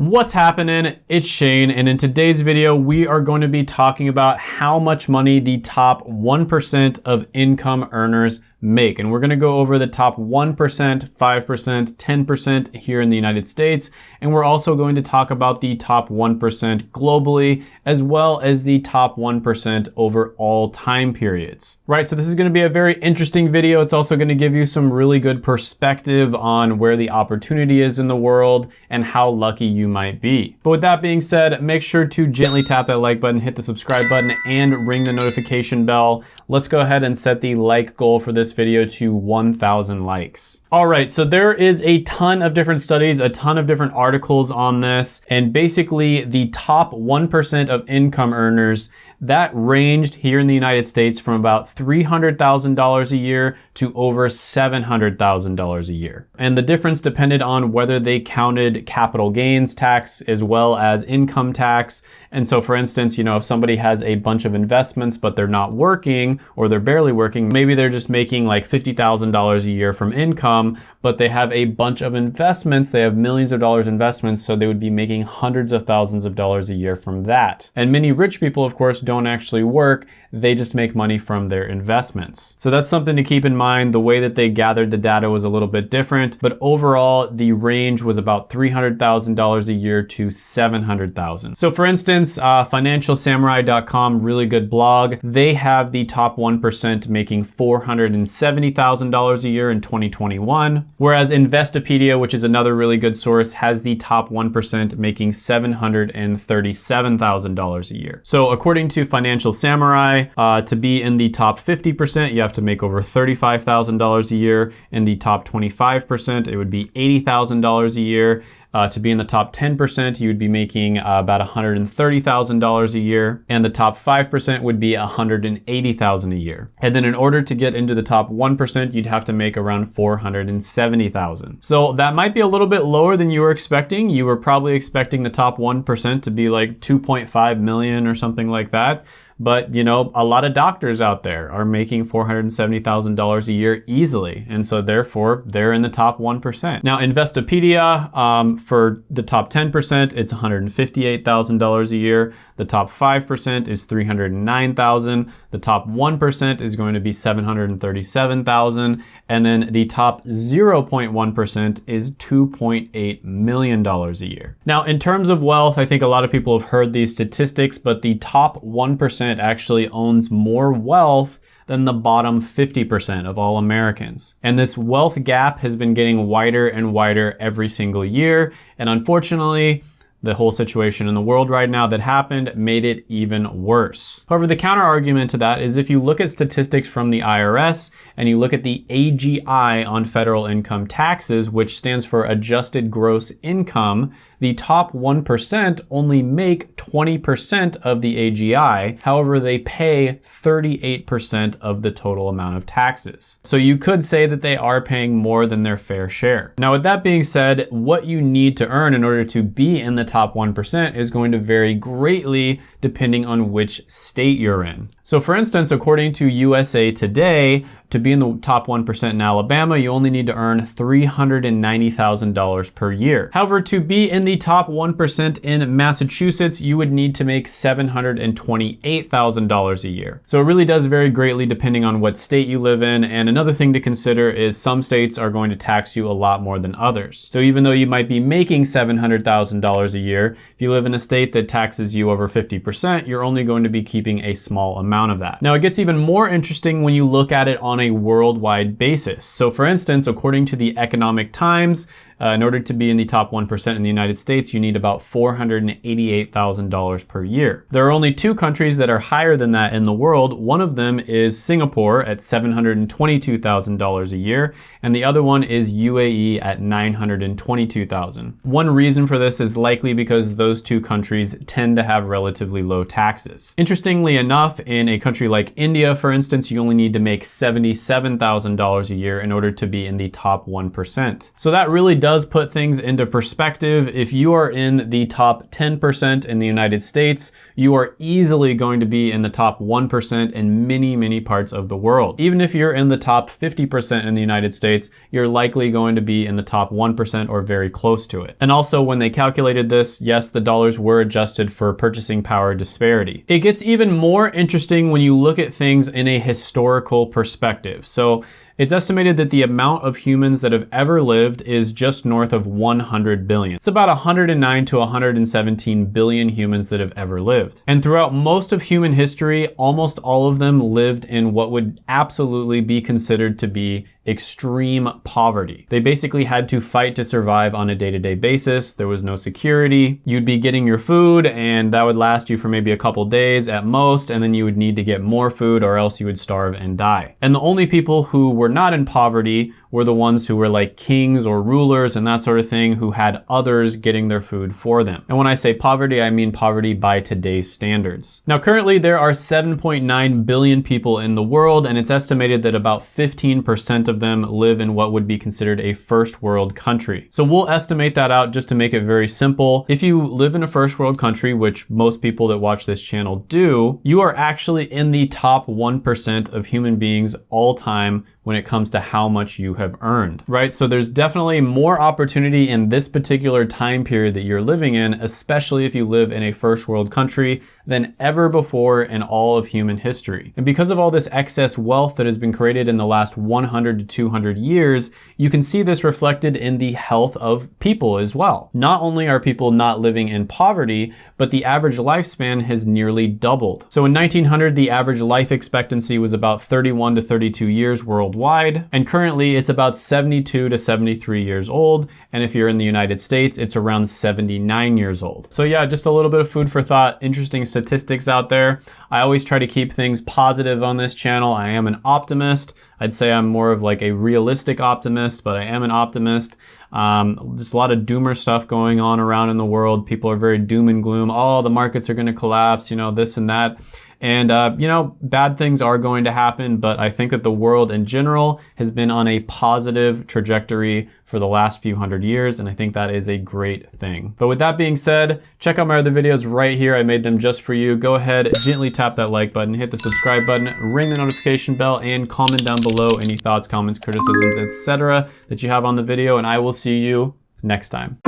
What's happening? It's Shane, and in today's video, we are going to be talking about how much money the top 1% of income earners make. And we're gonna go over the top 1%, 5%, 10% here in the United States. And we're also going to talk about the top 1% globally, as well as the top 1% over all time periods. Right, so this is gonna be a very interesting video. It's also gonna give you some really good perspective on where the opportunity is in the world and how lucky you might be. But with that being said, make sure to gently tap that like button, hit the subscribe button, and ring the notification bell. Let's go ahead and set the like goal for this this video to 1,000 likes. All right, so there is a ton of different studies, a ton of different articles on this, and basically the top 1% of income earners that ranged here in the United States from about $300,000 a year to over $700,000 a year. And the difference depended on whether they counted capital gains tax as well as income tax. And so for instance, you know, if somebody has a bunch of investments, but they're not working or they're barely working, maybe they're just making like $50,000 a year from income, but they have a bunch of investments. They have millions of dollars investments. So they would be making hundreds of thousands of dollars a year from that. And many rich people, of course, don't actually work. They just make money from their investments. So that's something to keep in mind. The way that they gathered the data was a little bit different, but overall the range was about $300,000 a year to 700,000. So for instance, uh, financialsamurai.com, really good blog. They have the top 1% making $470,000 a year in 2021, whereas Investopedia, which is another really good source, has the top 1% making $737,000 a year. So according to Financial Samurai, uh, to be in the top 50%, you have to make over $35,000 a year. In the top 25%, it would be $80,000 a year. Uh, to be in the top 10%, you would be making uh, about $130,000 a year, and the top 5% would be $180,000 a year. And then in order to get into the top 1%, you'd have to make around $470,000. So that might be a little bit lower than you were expecting. You were probably expecting the top 1% to be like 2.5 million or something like that. But, you know, a lot of doctors out there are making $470,000 a year easily. And so therefore they're in the top 1%. Now Investopedia, um, for the top 10%, it's $158,000 a year. The top 5% is 309,000. The top 1% is going to be 737,000. And then the top 0.1% is $2.8 million a year. Now, in terms of wealth, I think a lot of people have heard these statistics, but the top 1% actually owns more wealth than the bottom 50% of all Americans. And this wealth gap has been getting wider and wider every single year. And unfortunately, the whole situation in the world right now that happened made it even worse. However, the counter argument to that is if you look at statistics from the IRS and you look at the AGI on federal income taxes, which stands for adjusted gross income, the top 1% only make 20% of the AGI. However, they pay 38% of the total amount of taxes. So you could say that they are paying more than their fair share. Now, with that being said, what you need to earn in order to be in the top 1% is going to vary greatly depending on which state you're in. So for instance, according to USA Today, to be in the top 1% in Alabama, you only need to earn $390,000 per year. However, to be in the top 1% in Massachusetts, you would need to make $728,000 a year. So it really does vary greatly depending on what state you live in. And another thing to consider is some states are going to tax you a lot more than others. So even though you might be making $700,000 a year, if you live in a state that taxes you over 50%, you're only going to be keeping a small amount of that. Now it gets even more interesting when you look at it on a worldwide basis. So for instance, according to the Economic Times, uh, in order to be in the top 1% in the United States, you need about $488,000 per year. There are only two countries that are higher than that in the world. One of them is Singapore at $722,000 a year, and the other one is UAE at 922,000. One reason for this is likely because those two countries tend to have relatively low taxes. Interestingly enough, in a country like India, for instance, you only need to make $77,000 a year in order to be in the top 1%. So that really does does put things into perspective. If you are in the top 10% in the United States, you are easily going to be in the top 1% in many, many parts of the world. Even if you're in the top 50% in the United States, you're likely going to be in the top 1% or very close to it. And also when they calculated this, yes, the dollars were adjusted for purchasing power disparity. It gets even more interesting when you look at things in a historical perspective. So it's estimated that the amount of humans that have ever lived is just north of 100 billion. It's about 109 to 117 billion humans that have ever lived. And throughout most of human history, almost all of them lived in what would absolutely be considered to be extreme poverty. They basically had to fight to survive on a day-to-day -day basis. There was no security. You'd be getting your food and that would last you for maybe a couple days at most and then you would need to get more food or else you would starve and die. And the only people who were not in poverty were the ones who were like kings or rulers and that sort of thing who had others getting their food for them. And when I say poverty, I mean poverty by today's standards. Now currently there are 7.9 billion people in the world and it's estimated that about 15% of them live in what would be considered a first world country. So we'll estimate that out just to make it very simple. If you live in a first world country, which most people that watch this channel do, you are actually in the top 1% of human beings all time when it comes to how much you have earned, right? So there's definitely more opportunity in this particular time period that you're living in, especially if you live in a first world country than ever before in all of human history. And because of all this excess wealth that has been created in the last 100 to 200 years, you can see this reflected in the health of people as well. Not only are people not living in poverty, but the average lifespan has nearly doubled. So in 1900, the average life expectancy was about 31 to 32 years worldwide, and currently it's about 72 to 73 years old, and if you're in the United States, it's around 79 years old. So yeah, just a little bit of food for thought, interesting statistics out there. I always try to keep things positive on this channel. I am an optimist. I'd say I'm more of like a realistic optimist, but I am an optimist. Um, just a lot of doomer stuff going on around in the world. People are very doom and gloom. Oh, the markets are going to collapse, you know, this and that. And, uh, you know, bad things are going to happen, but I think that the world in general has been on a positive trajectory for the last few hundred years, and I think that is a great thing. But with that being said, check out my other videos right here. I made them just for you. Go ahead, gently tap that like button, hit the subscribe button, ring the notification bell, and comment down below any thoughts, comments, criticisms, etc. that you have on the video, and I will see you next time.